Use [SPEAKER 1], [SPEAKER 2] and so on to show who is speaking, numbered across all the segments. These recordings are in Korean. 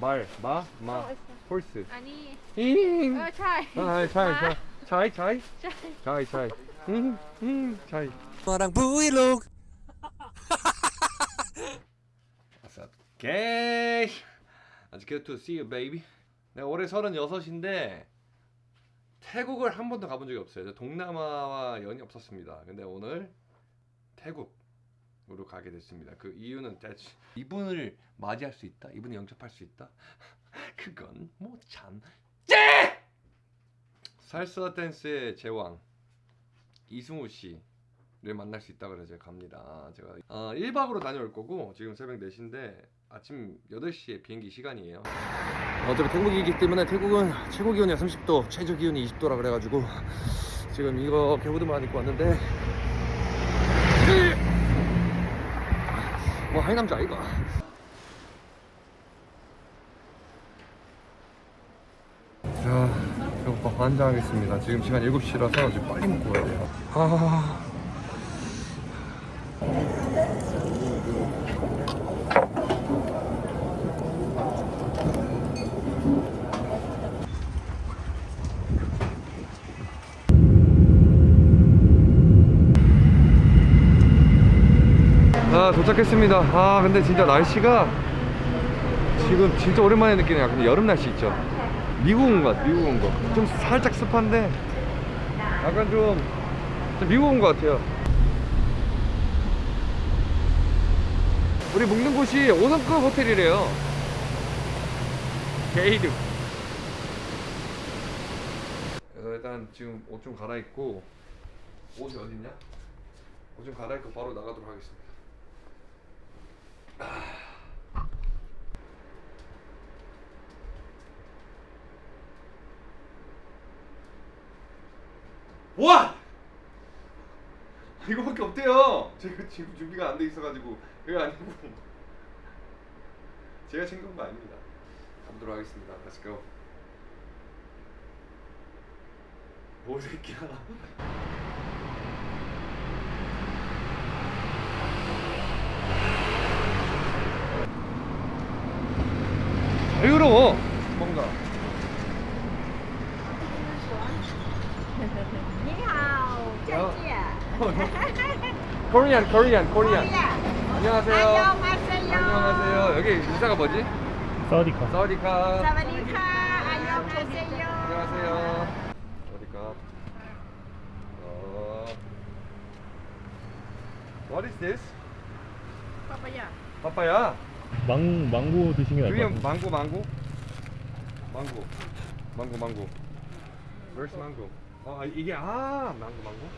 [SPEAKER 1] 말, 마, 마,
[SPEAKER 2] 어,
[SPEAKER 1] 홀스.
[SPEAKER 2] 아니.
[SPEAKER 1] 잉.
[SPEAKER 2] 어, 차이.
[SPEAKER 1] 아, 차이, 차이. 차이, 차이. 차이, 차이. 응, 응, 차이.
[SPEAKER 3] 너랑 브이로그.
[SPEAKER 1] What's up, gay? It's good to see you, baby. 내가 올해 36인데 태국을 한 번도 가본 적이 없어요. 동남아와 연이 없었습니다. 근데 오늘 태국 으로 가게 됐습니다. 그 이유는 대체 이분을 맞이할 수 있다? 이분을 영접할 수 있다? 그건 뭐참 째! 살사 댄스의 제왕 이승우 씨를 만날 수 있다 그래서 제가 갑니다. 제가 어, 1박으로 다녀올 거고 지금 새벽 4시인데 아침 8시에 비행기 시간이에요. 어차피 태국이기 때문에 태국은 최고 기온이 30도, 최저 기온이 20도라 그래가지고 지금 이거 개보드만 입고 왔는데 뭐 하이남자 이거. 자, 배고파 환장하겠습니다. 지금 시간 7시라서 지금 빨리 먹고 가야 돼요. 아. 아 도착했습니다. 아 근데 진짜 날씨가 지금 진짜 오랜만에 느끼는 약간 여름 날씨 있죠? 미국 온 것 같아 미국 온거좀 살짝 습한데 약간 좀, 좀 미국 온 것 같아요. 우리 묵는 곳이 5성급 호텔이래요. 게이드 그래서 일단 지금 옷 좀 갈아입고 옷이 어딨냐? 옷 좀 갈아입고 바로 나가도록 하겠습니다 와! 이거밖에 없대요. 제가 지금 준비가 안 돼 있어가지고 이거 아니고 제가 챙겨온 거 아닙니다. 가보도록 하겠습니다. Let's go. 뭐 새끼야? 코리안 코리안 코리안 안녕하세요.
[SPEAKER 2] 안녕하세요.
[SPEAKER 1] 여기 인사가 뭐지?
[SPEAKER 3] 사우디카.
[SPEAKER 1] 사우디카.
[SPEAKER 2] 사우디카. 안녕하세요.
[SPEAKER 1] 안녕하세요. สวัสดีค่ะ. 어. What is this?
[SPEAKER 2] 파파야.
[SPEAKER 1] 파파야?
[SPEAKER 3] 망, 망고 드시면 알것 같아요.
[SPEAKER 1] 망고 망고? 망고. 망고 망고. Where's 망고? 어, 아 이게 아 망고 망고?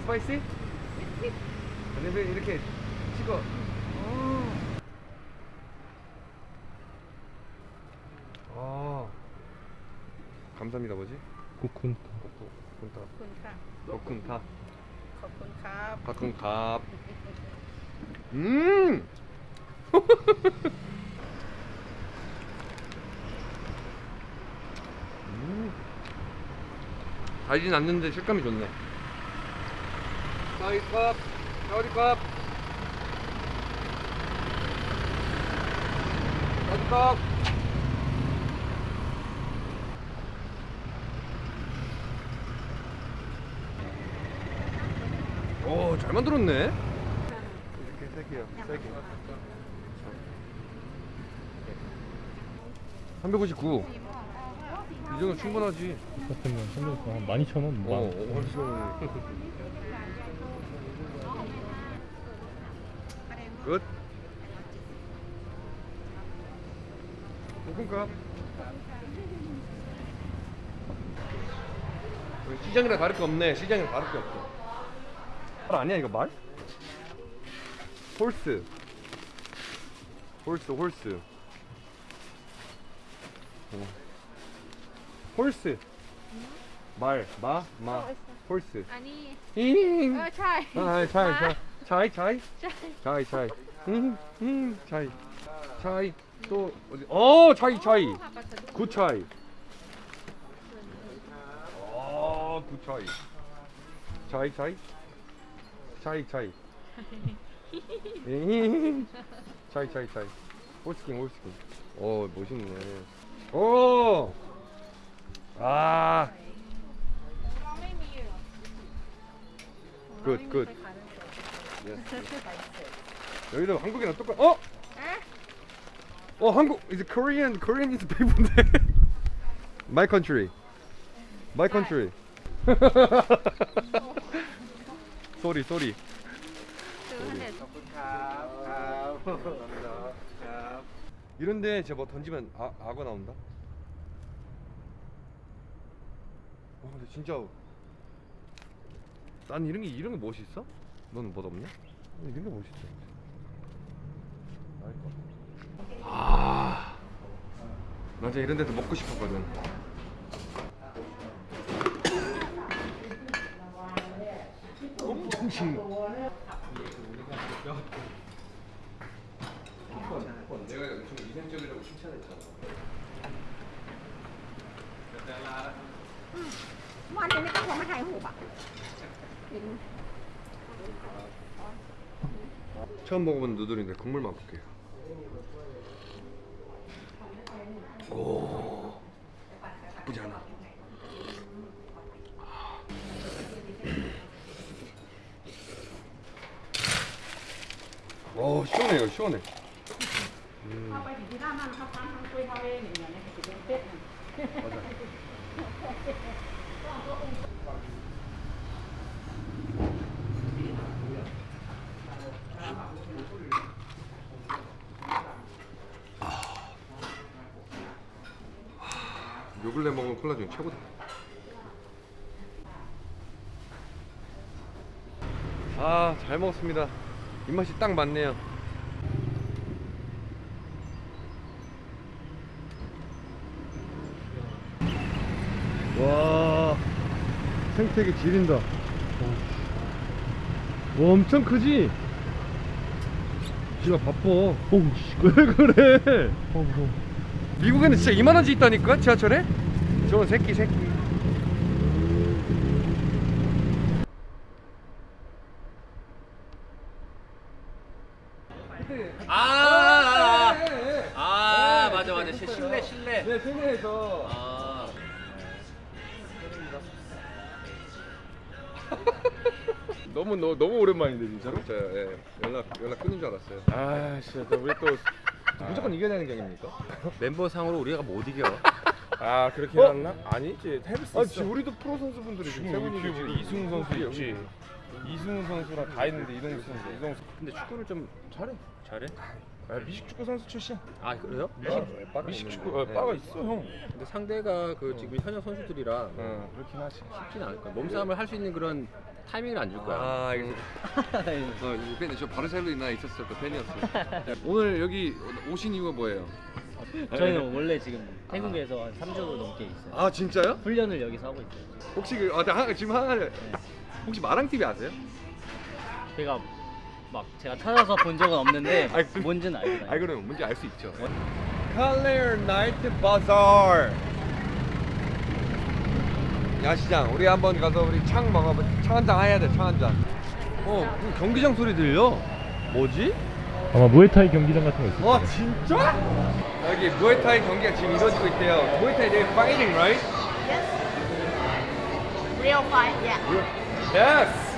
[SPEAKER 1] Spicy? 근데 왜 이렇게 찍어 아. 아 감사합니다 뭐지?
[SPEAKER 3] 코쿤
[SPEAKER 1] 쿤타
[SPEAKER 2] ขอบคุณค่ะ
[SPEAKER 1] 쿤타
[SPEAKER 2] ขอบคุณครับ
[SPEAKER 1] 가끔갑 음 음. 달진 않는데 식감이 좋네 사이컵 사우디컵 사우디컵 오, 잘 만들었네. 이렇게 세 개요. 세 개. 359. 이 정도 충분하지.
[SPEAKER 3] 같으면 한한 12,000원
[SPEAKER 1] 어,
[SPEAKER 3] 뭐
[SPEAKER 1] 끝. 볶음밥. 시장이랑 다를 게 없네. 시장이랑 다를 게 없어. 말 아니야 이거 말? Horse. Horse horse. 어. Horse. 말, 마, 마,
[SPEAKER 2] horse. 아니.
[SPEAKER 1] 잉.
[SPEAKER 2] 어, 잘.
[SPEAKER 1] 아, 잘, 잘. 차이 차이 차이 차이 응응 차이 차이 또 어디 어 차이 차이 굿 차이 어굿 차이 차이 차이 차이 차이 차이 차이 차이 올스킨 올스킨 어 멋있네 오아
[SPEAKER 2] 굿굿
[SPEAKER 1] 여기도 한국이랑 똑같. 어? 어 한국 이제 Korean Korean is people인데. My country. My country.
[SPEAKER 2] sorry sorry.
[SPEAKER 1] 이런데 제가 뭐 던지면 아, 악어 나온다? 와 근데 진짜 난 이런 게 이런 게 멋있어? 너는 멋 없냐? 이런 게 멋있어 알까? 아, 나 진짜 이런 데도 먹고 싶었거든. 엄청 신. 내가 엄청 이상적이라고 칭찬했잖아.
[SPEAKER 2] วันนี้ไม่ต้องมาถ่ายหูปอ่ะ
[SPEAKER 1] 처음 먹어본 누들인데 국물만 볼게요. 오, 나쁘지 않아. 오, 시원해 이거 시원해.
[SPEAKER 2] เ요
[SPEAKER 1] 근래 먹은 콜라 중에 최고다. 아, 잘 먹었습니다. 입맛이 딱 맞네요. 와, 생태계 지린다. 와, 엄청 크지? 지가 바빠.
[SPEAKER 3] 오우씨
[SPEAKER 1] 왜 그래?
[SPEAKER 3] 어 무서워
[SPEAKER 1] 미국에는 진짜 이만한 집 있다니까 지하철에? 저건 새끼 새끼
[SPEAKER 4] 아, 아, 맞아, 맞아. 시- 실내, 실내.
[SPEAKER 1] 네 세계에서
[SPEAKER 4] 아,
[SPEAKER 1] 너무 너, 너무 오랜만인데 진짜로? 진짜 예, 연락 연락 끊은 줄 알았어요 아 진짜 우리 또 무조건 이겨야 되는 경기입니까?
[SPEAKER 4] 멤버 상으로 우리가 못 이겨.
[SPEAKER 5] 아 그렇게
[SPEAKER 1] 어?
[SPEAKER 5] 해놨나? 아니지
[SPEAKER 1] 수아
[SPEAKER 5] 있어
[SPEAKER 1] 지금 우리도 프로 선수분들이 지금 세
[SPEAKER 5] 지금
[SPEAKER 1] 분이
[SPEAKER 5] 우리
[SPEAKER 1] 지금
[SPEAKER 5] 이승우 선수 있지 이승우 선수랑 다 있는데 선수 이동국 선수
[SPEAKER 4] 근데 축구를 좀
[SPEAKER 5] 잘해
[SPEAKER 4] 잘해?
[SPEAKER 5] 아, 미식 축구 선수 출신
[SPEAKER 4] 아, 그래요?
[SPEAKER 1] 아,
[SPEAKER 5] 미식 축구 어, 빠가 있어 형
[SPEAKER 4] 근데 상대가 그 지금 현역 선수들이라
[SPEAKER 5] 어, 그렇긴 하지
[SPEAKER 4] 쉽진 않을 거야. 몸싸움을 할 수 있는 그런 타이밍을 안 줄 거야.
[SPEAKER 1] 아 알겠습니다 어, 이 팬, 저 바르셀로나 있었을 때 팬이었어요 오늘 여기 오신 이유가 뭐예요?
[SPEAKER 6] 저희는 원래 지금 태국에서 한 3주 넘게 있어요.
[SPEAKER 1] 아 진짜요?
[SPEAKER 6] 훈련을 여기서 하고 있어요.
[SPEAKER 1] 혹시 그, 아, 하, 지금 하나 혹시 마랑 TV 아세요?
[SPEAKER 6] 제가 막 제가 찾아서 본 적은 없는데
[SPEAKER 1] 아이, 그-
[SPEAKER 6] 뭔지는 알고 다녀요.
[SPEAKER 1] 아 그럼 뭔지 알 수 있죠. 칼레어 나이트 바자르 야시장 우리 한번 가서 우리 창 먹어봐 창 한잔 해야 돼창 한 잔. 어그 경기장 소리 들려? 뭐지?
[SPEAKER 3] 아마 무에타이 경기장 같은 거 있을
[SPEAKER 1] 와
[SPEAKER 3] 거예요
[SPEAKER 1] 진짜? 여기 무에타이 경기가 지금 이루어지고 있대요. 무에타이 they fighting right?
[SPEAKER 2] real fight yeah
[SPEAKER 1] Yes.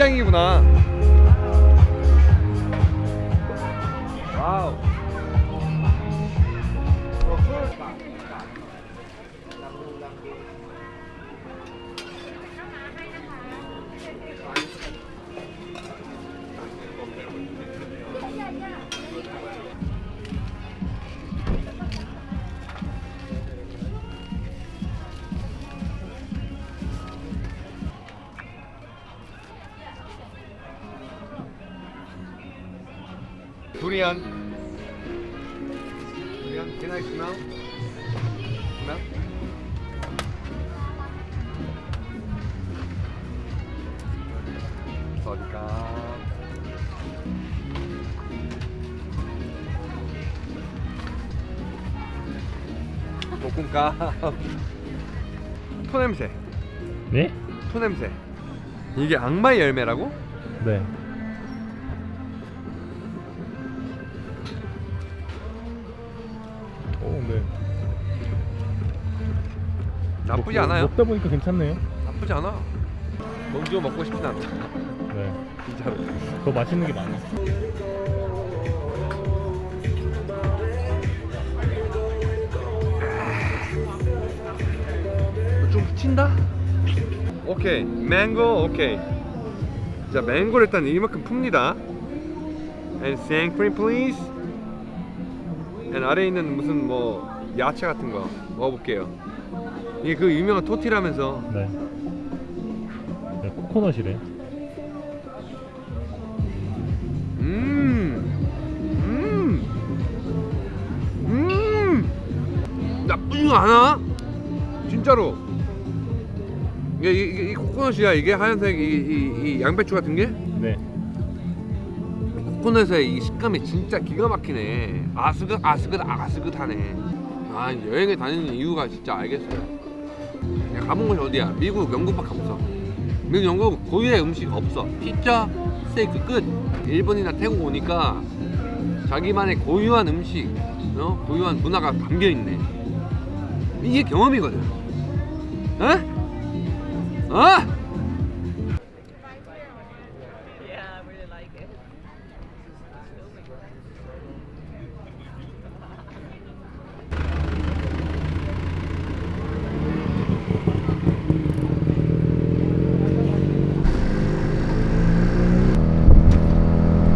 [SPEAKER 1] 시장이구나 두리안. 두리안. Can I smell? Smell? 어디가? 볶음밥. 토 냄새.
[SPEAKER 3] 네?
[SPEAKER 1] 토 냄새. 이게 악마의 열매라고?
[SPEAKER 3] 네.
[SPEAKER 1] 나쁘지
[SPEAKER 3] 먹-
[SPEAKER 1] 않아요.
[SPEAKER 3] 먹다 보니까 괜찮네요.
[SPEAKER 1] 나쁘지 않아. 먼저 먹고 싶진 않다.
[SPEAKER 3] 네.
[SPEAKER 1] 진짜로.
[SPEAKER 3] 더 맛있는 게 많아.
[SPEAKER 1] 좀 붙인다? 오케이 망고 오케이 자 망고를 일단 이만큼 풉니다 and sang cream please and 아래에 있는 무슨 뭐 야채 같은 거 먹어볼게요 이게 그 유명한 토티라면서
[SPEAKER 3] 네. 네 코코넛이래.
[SPEAKER 1] 음, 음, 음, 나쁘지 않아. 진짜로. 이게, 이게, 이 코코넛이야. 이게 하얀색 이, 이, 이 양배추 같은 게
[SPEAKER 3] 네.
[SPEAKER 1] 코코넛의 이 식감이 진짜 기가 막히네. 아스긋 아스긋 아스긋하네. 아 여행을 다니는 이유가 진짜 알겠어요. 가본 곳이 어디야? 미국, 영국밖에 없어. 미국, 영국 고유의 음식 없어. 피자, 스테이크 끝. 일본이나 태국 오니까 자기만의 고유한 음식, 어? 고유한 문화가 담겨 있네. 이게 경험이거든. 어? 어?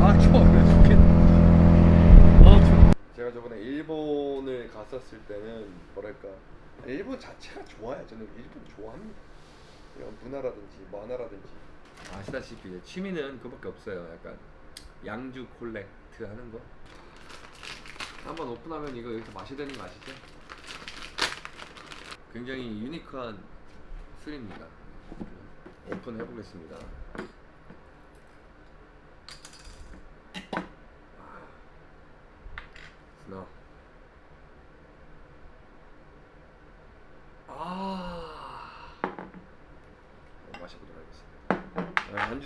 [SPEAKER 1] 아 추워 그래 죽겠네 아 추워 제가 저번에 일본을 갔었을 때는 뭐랄까 일본 자체가 좋아요. 저는 일본 좋아합니다. 이런 문화라든지 만화라든지. 아시다시피 취미는 그밖에 없어요. 약간 양주 콜렉트 하는 거. 한번 오픈하면 이거 여기서 마셔야 되는 거 아시죠? 굉장히 유니크한 술입니다. 오픈해 보겠습니다. 스나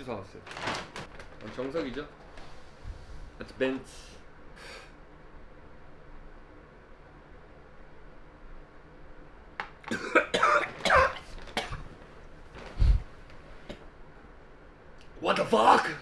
[SPEAKER 1] 사왔어요 아, 정석이죠? That's Benz What the fuck?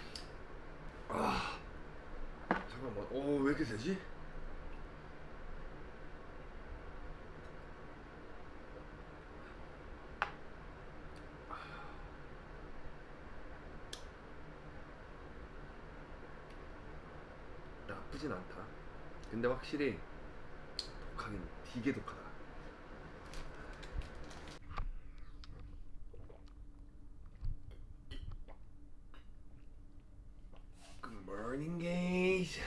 [SPEAKER 1] 근데 확실히 독하긴 되게 독하다. Good morning, guys.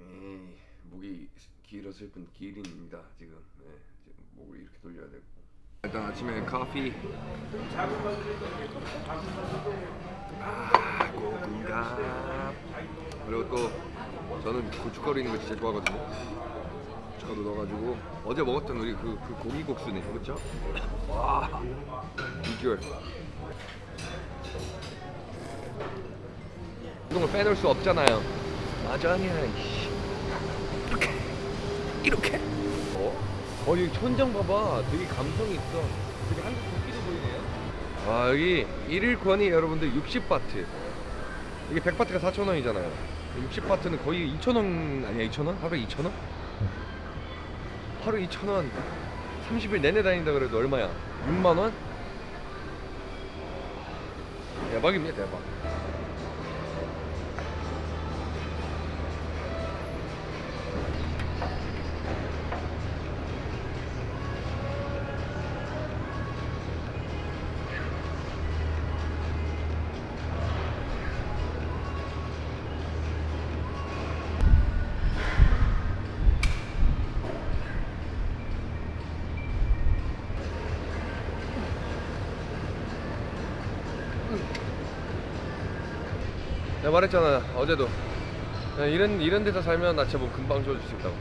[SPEAKER 1] 에이, 목이 길어질 뿐 기린입니다 지금. 네, 지금 목을 이렇게 돌려야 되고. 일단 아침에 커피. 아, 고군갑. 그리고 또 저는 고춧가루 있는 거 진짜 좋아하거든요. 고춧가루 넣어가지고 어제 먹었던 우리 그, 그 고기 국수네, 그렇죠? 와, 비주얼. 이동을 빼놓을 수 없잖아요. 이씨. 이렇게, 이렇게. 어? 어, 여기 천장 봐봐. 되게 감성이 있어. 되게 한국 국기도 보이네요. 아, 여기 일일권이 여러분들 60바트. 이게 100바트가 4,000원이잖아요. 60바트는 거의 2,000원 아니야? 2,000원? 하루에 2,000원? 하루 2,000원. 30일 내내 다닌다 그래도 얼마야? 6만 원? 대박입니다, 대박. 말했잖아 어제도. 이런 이런 데서 살면 나 진짜 뭐 금방 좋아질 수 있다고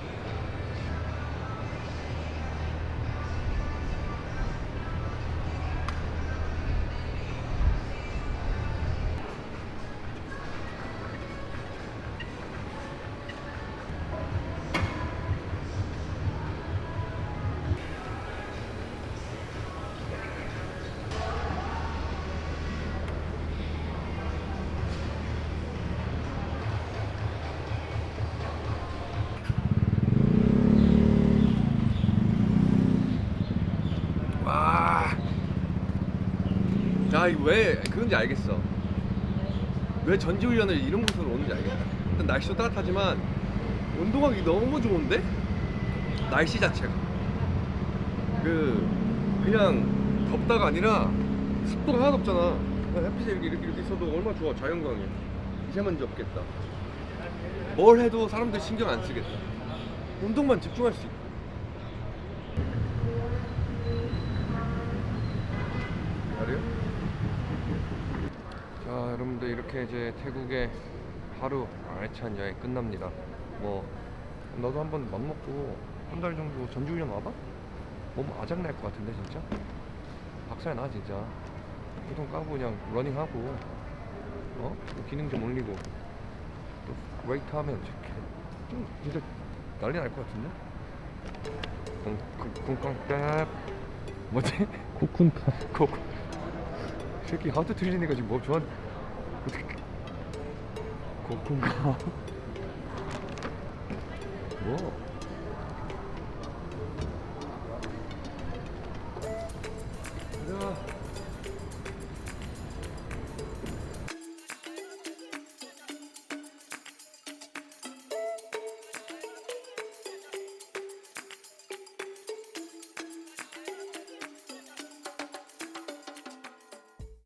[SPEAKER 1] 자, 이거 왜 그런지 알겠어. 왜 전지훈련을 이런 곳으로 오는지 알겠다. 일단 날씨도 따뜻하지만 운동하기 너무 좋은데? 날씨 자체가. 그 그냥 덥다가 아니라 습도가 하나도 없잖아. 햇빛이 이렇게 이렇게, 이렇게 있어도 얼마나 좋아 자연광이. 미세먼지 없겠다. 뭘 해도 사람들 신경 안 쓰겠다. 운동만 집중할 수 있고. 말이요? 자 여러분들 이렇게 이제 태국의 하루 알찬 여행 끝납니다 뭐 너도 한번 맘 먹고 한 달 정도 전지훈련 와봐? 몸 아작날 것 같은데 진짜? 박살 나 진짜 보통 까고 그냥 러닝하고 어? 또 기능 좀 올리고 또 웨이트 하면 이렇게 좀 진짜 난리 날 것 같은데? 쿵쿵쿵 뭐지?
[SPEAKER 3] 코쿤카.
[SPEAKER 1] 코 새끼 하트 틀리니까 지금 뭐 어떻게 고군가. 뭐